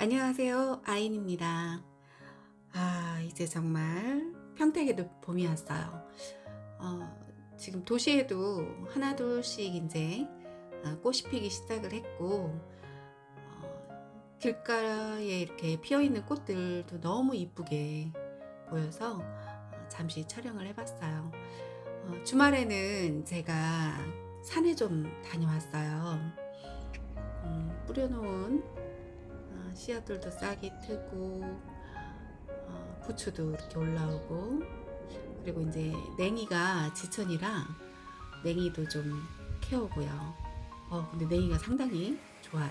안녕하세요. 아인입니다. 아 이제 정말 평택에도 봄이 왔어요. 어, 지금 도시에도 하나둘씩 이제 어, 꽃이 피기 시작을 했고 어, 길가에 이렇게 피어있는 꽃들도 너무 이쁘게 보여서 어, 잠시 촬영을 해봤어요. 어, 주말에는 제가 산에 좀 다녀왔어요. 음, 뿌려놓은 어, 씨앗들도 싹이 트고 어, 부추도 이렇게 올라오고 그리고 이제 냉이가 지천이라 냉이도 좀 캐오고요. 어 근데 냉이가 상당히 좋아요.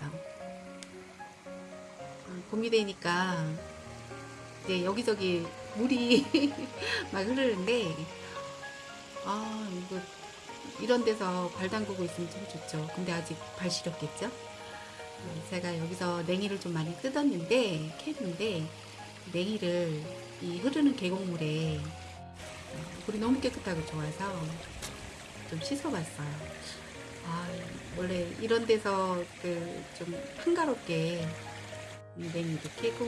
어, 봄이 되니까 이제 여기저기 물이 막 흐르는데 아 이거 이런 데서 발 담그고 있으면 참 좋죠. 근데 아직 발 시렵겠죠 제가 여기서 냉이를 좀 많이 뜯었는데 캤는데 냉이를 이 흐르는 계곡물에 어, 물이 너무 깨끗하고 좋아서 좀 씻어봤어요. 아 원래 이런 데서 그 좀 한가롭게 냉이도 캐고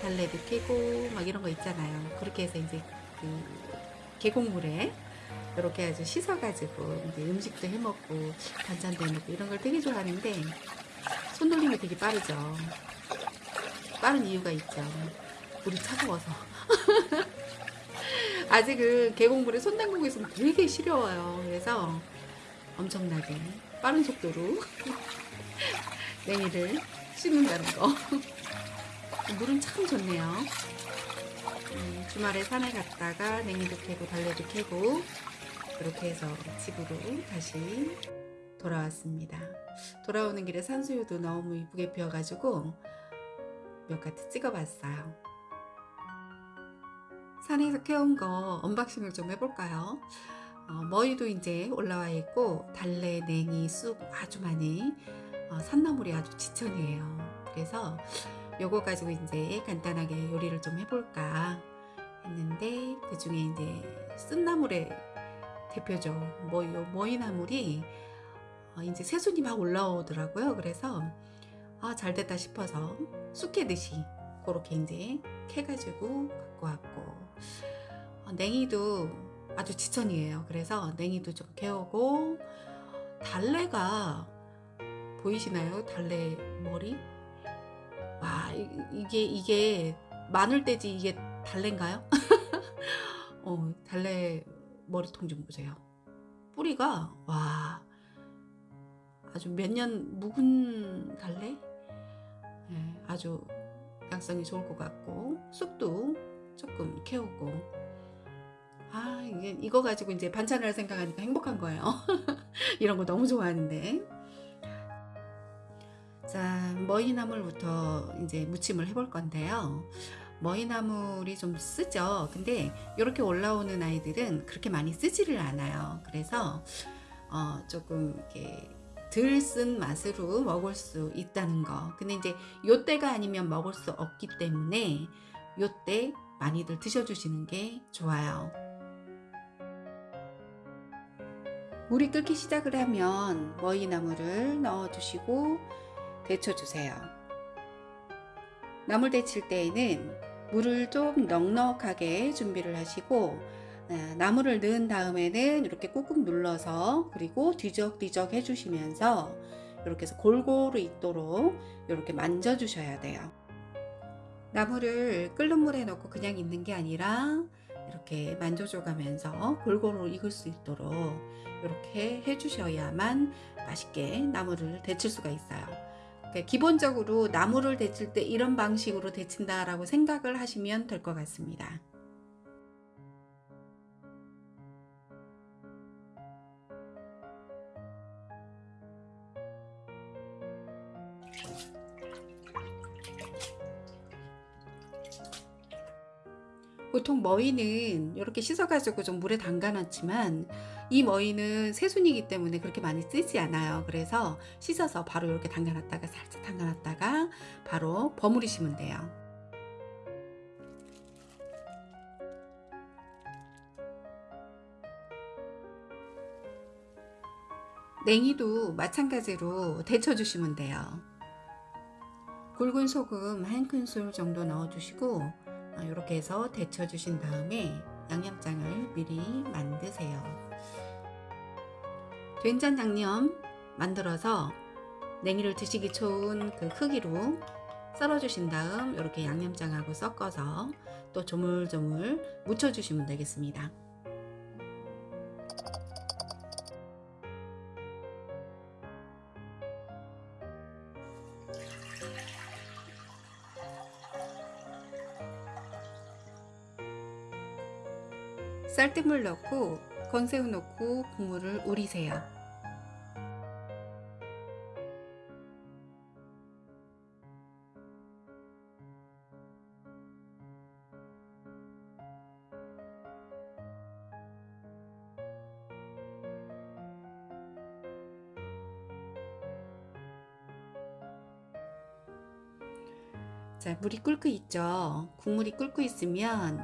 달래도 캐고 막 이런 거 있잖아요. 그렇게 해서 이제 그 계곡물에 이렇게 아주 씻어가지고 이제 음식도 해먹고 반찬도 해먹고 이런 걸 되게 좋아하는데 손놀림이 되게 빠르죠. 빠른 이유가 있죠. 물이 차가워서. 아직은 계곡물에 손 담그고 있으면 되게 시려워요. 그래서 엄청나게 빠른 속도로 냉이를 씻는다는 거. 물은 참 좋네요. 음, 주말에 산에 갔다가 냉이도 캐고 달래도 캐고 그렇게 해서 집으로 다시 돌아왔습니다. 돌아오는 길에 산수유도 너무 이쁘게 피어가지고 몇 가지 찍어봤어요. 산에서 캐온 거 unboxing을 좀 해볼까요? 어, 머리도 이제 올라와 있고 달래, 냉이, 쑥 아주 많이 어, 산나물이 아주 지천이에요. 그래서 요거 가지고 이제 간단하게 요리를 좀 해볼까 했는데 그 중에 이제 쓴나물의 대표죠. 뭐, 요 머이나물이 어, 이제 새순이 막 올라오더라고요. 그래서 아, 잘 됐다 싶어서 쑥캐듯이 그렇게 이제 캐가지고 갖고 왔고 어, 냉이도 아주 지천이에요. 그래서 냉이도 좀 캐오고 달래가 보이시나요? 달래 머리? 와 이, 게 이게 마늘돼지 이게 달래인가요? 어, 달래 머리통 좀 보세요. 뿌리가 와 아주 몇 년 묵은 달래? 네, 아주 양성이 좋을 것 같고 쑥도 조금 캐오고. 아 이게 이거 가지고 이제 반찬을 생각하니까 행복한 거예요. 이런 거 너무 좋아하는데. 자 머이나물부터 이제 무침을 해볼 건데요. 머이나물이 좀 쓰죠. 근데 이렇게 올라오는 아이들은 그렇게 많이 쓰지를 않아요. 그래서 어, 조금 이렇게 덜 쓴 맛으로 먹을 수 있다는 거. 근데 이제 요때가 아니면 먹을 수 없기 때문에 요때 많이들 드셔주시는 게 좋아요. 물이 끓기 시작을 하면 머이나물을 넣어주시고 데쳐주세요. 나물 데칠 때에는 물을 좀 넉넉하게 준비를 하시고 네, 나물을 넣은 다음에는 이렇게 꾹꾹 눌러서 그리고 뒤적뒤적 해주시면서 이렇게 해서 골고루 있도록 이렇게 만져 주셔야 돼요. 나물을 끓는 물에 넣고 그냥 있는 게 아니라 이렇게 만져줘 가면서 골고루 익을 수 있도록 이렇게 해주셔야만 맛있게 나물을 데칠 수가 있어요. 그러니까 기본적으로 나물을 데칠 때 이런 방식으로 데친다 라고 생각을 하시면 될 것 같습니다 보통 머위는 이렇게 씻어가지고 좀 물에 담가놨지만 이 머위는 새순이기 때문에 그렇게 많이 쓰지 않아요. 그래서 씻어서 바로 이렇게 담가놨다가 살짝 담가놨다가 바로 버무리시면 돼요. 냉이도 마찬가지로 데쳐주시면 돼요. 굵은 소금 한 큰술 정도 넣어주시고 이렇게 해서 데쳐 주신 다음에 양념장을 미리 만드세요. 된장 양념 만들어서 냉이를 드시기 좋은 그 크기로 썰어 주신 다음 이렇게 양념장하고 섞어서 또 조물조물 묻혀 주시면 되겠습니다. 쌀뜨물 넣고 건새우 넣고 국물을 우리세요. 자, 물이 끓고 있죠. 국물이 끓고 있으면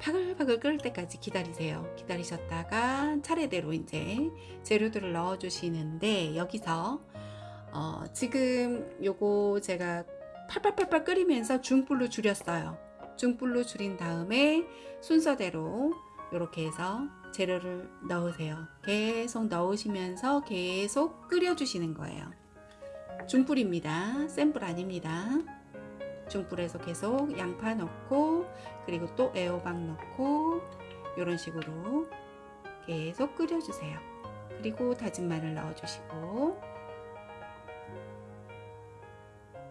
바글바글 끓을 때까지 기다리세요. 기다리셨다가 차례대로 이제 재료들을 넣어 주시는데 여기서 어, 지금 요거 제가 팔팔팔팔 끓이면서 중불로 줄였어요. 중불로 줄인 다음에 순서대로 이렇게 해서 재료를 넣으세요. 계속 넣으시면서 계속 끓여 주시는 거예요. 중불입니다. 센불 아닙니다. 중불에서 계속 양파 넣고 그리고 또 애호박 넣고 이런 식으로 계속 끓여주세요. 그리고 다진 마늘 넣어주시고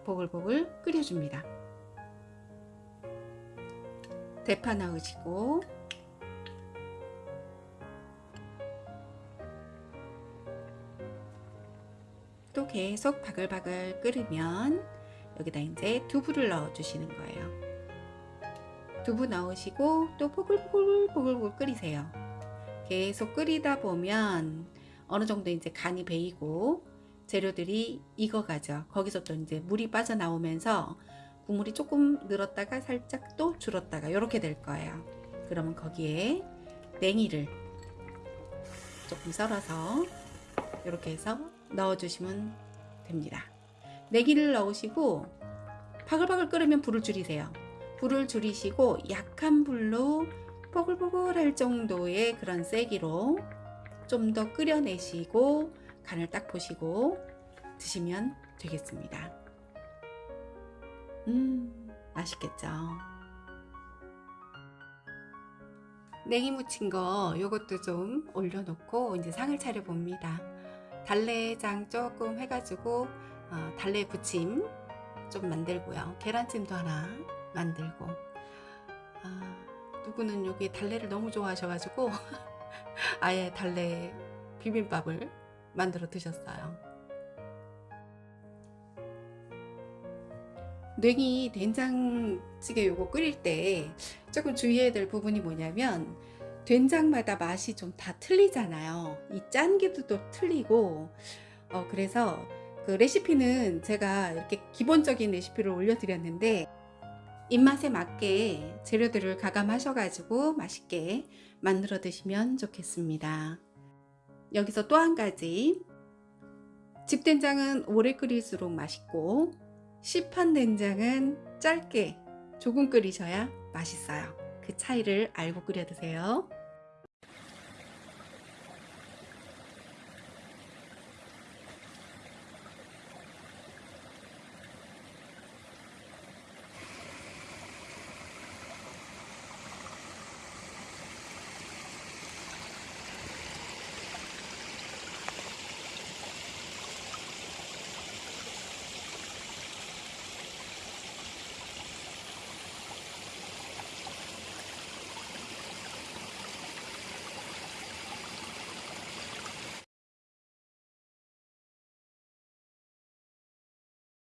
보글보글 끓여줍니다. 대파 넣으시고 또 계속 바글바글 끓으면 여기다 이제 두부를 넣어 주시는 거예요. 두부 넣으시고 또 보글보글보글 끓이세요. 계속 끓이다 보면 어느 정도 이제 간이 배이고 재료들이 익어가죠. 거기서 또 이제 물이 빠져나오면서 국물이 조금 늘었다가 살짝 또 줄었다가 이렇게 될 거예요. 그러면 거기에 냉이를 조금 썰어서 이렇게 해서 넣어주시면 됩니다. 내기를 넣으시고 바글바글 끓으면 불을 줄이세요. 불을 줄이시고 약한 불로 뽀글뽀글 할 정도의 그런 세기로 좀 더 끓여내시고 간을 딱 보시고 드시면 되겠습니다. 음, 맛있겠죠? 냉이 무친 거 요것도 좀 올려놓고 이제 상을 차려 봅니다. 달래장 조금 해가지고 어, 달래 부침 좀 만들고요. 계란찜도 하나 만들고 아, 누구는 여기 달래를 너무 좋아하셔가지고 아예 달래 비빔밥을 만들어 드셨어요. 냉이 된장찌개 요거 끓일 때 조금 주의해야 될 부분이 뭐냐면 된장마다 맛이 좀 다 틀리잖아요. 이 짠기도 또 틀리고 어, 그래서 그 레시피는 제가 이렇게 기본적인 레시피를 올려드렸는데 입맛에 맞게 재료들을 가감하셔 가지고 맛있게 만들어 드시면 좋겠습니다. 여기서 또 한 가지 집된장은 오래 끓일수록 맛있고 시판 된장은 짧게 조금 끓이셔야 맛있어요. 그 차이를 알고 끓여 드세요.